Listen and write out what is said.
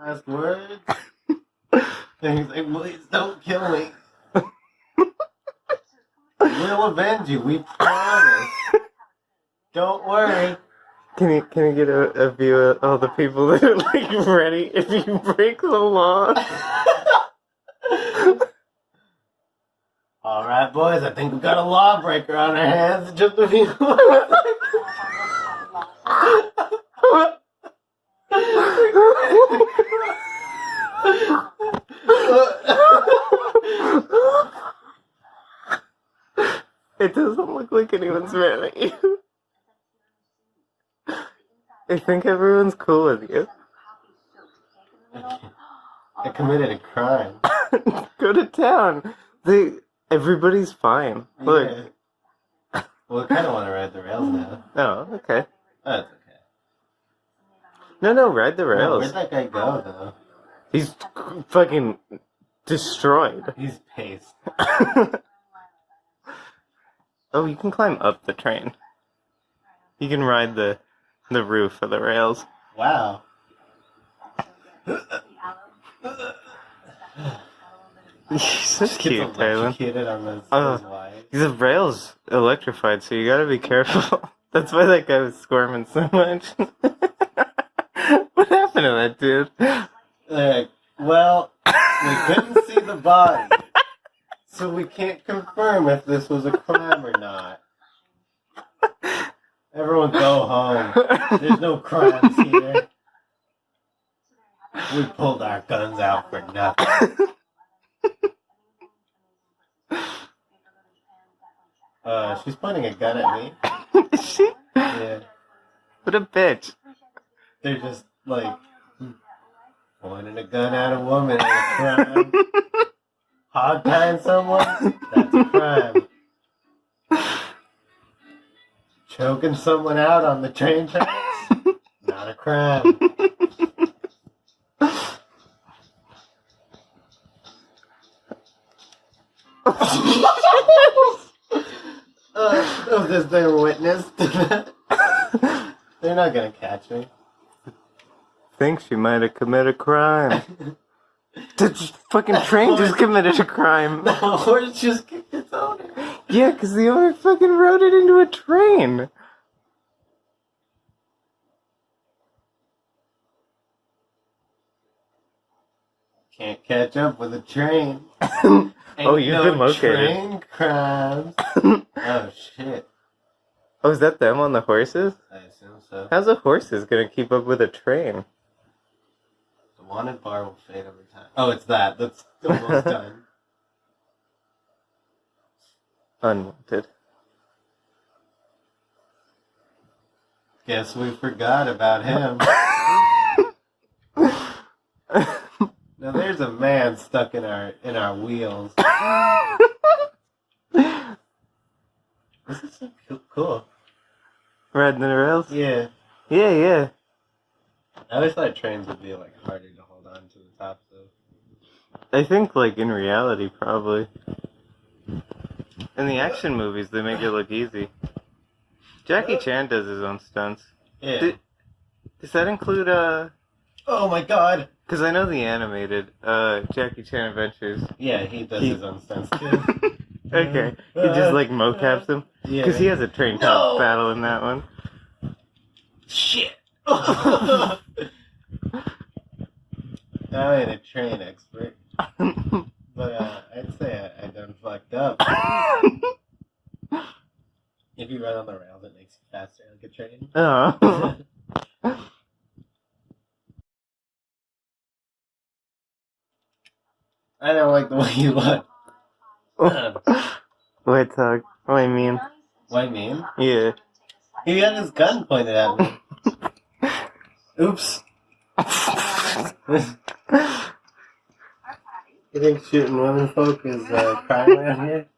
Last words. and he's like, please don't kill me. we'll avenge you. We promise. Don't worry. Can you can you get a, a view of all the people that are like ready if you break the law? All right, boys. I think we got a lawbreaker on our hands. Just a few. It doesn't look like anyone's mad at you. I think everyone's cool with you. I committed a crime. Go to town. They everybody's fine. Look. Yeah. Well, I kind of want to ride the rails now. Oh, okay. Oh, that's okay. No, no, ride the Oh, rails. where'd that guy go, though? He's fucking destroyed. He's paced. oh, you can climb up the train. You can ride the the roof of the rails. Wow. He's so cute, on those, Uh. The rail's electrified, so you gotta be careful. That's why that guy was squirming so much. what happened to that dude? Like, well, we couldn't see the body, so we can't confirm if this was a crime or not. Everyone go home. There's no crimes here. We pulled our guns out for nothing. Uh, she's pointing a gun at me. Is she? Yeah, What a bitch. they're just like pointing a gun at a woman. Is a crime. Hog tying someone? That's a crime. Choking someone out on the train tracks? Not a crime. uh, oh, there's their witness to. They're not gonna catch me. Think she might have committed a crime. The fucking train just committed a crime. The horse just kicked its owner. Yeah, because the owner fucking rode it into a train. Can't catch up with a train. oh, you've no been located. Train crimes. oh shit! Oh, is that them on the horses? I assume so. How's a horses gonna keep up with a train? The wanted bar will fade over time. Oh, it's that. That's almost done. Unwanted. Guess we forgot about him. Now there's a man stuck in our in our wheels. This is so cool. Riding the rails? Yeah. Yeah, yeah. I always thought trains would be like harder to hold on to the top of. I think, like, in reality, probably. In the action movies, they make it look easy. Jackie Chan does his own stunts. Yeah. Did- Does that include, uh. oh my god. Because I know the animated, uh, Jackie Chan Adventures. Yeah, he does He- his own stunts too. okay. He just, like, mocaps them. Yeah. Because he has a train top No. battle in that one. Shit. I ain't a train expert, but uh, I'd say I, I done fucked up. If you run on the rails, it makes you faster like a train. oh. I don't like the way you look. Wait, Tug. What you mean? What I mean? Yeah. He had his gun pointed at me. Oops. You think shooting women folk is uh, crime around here?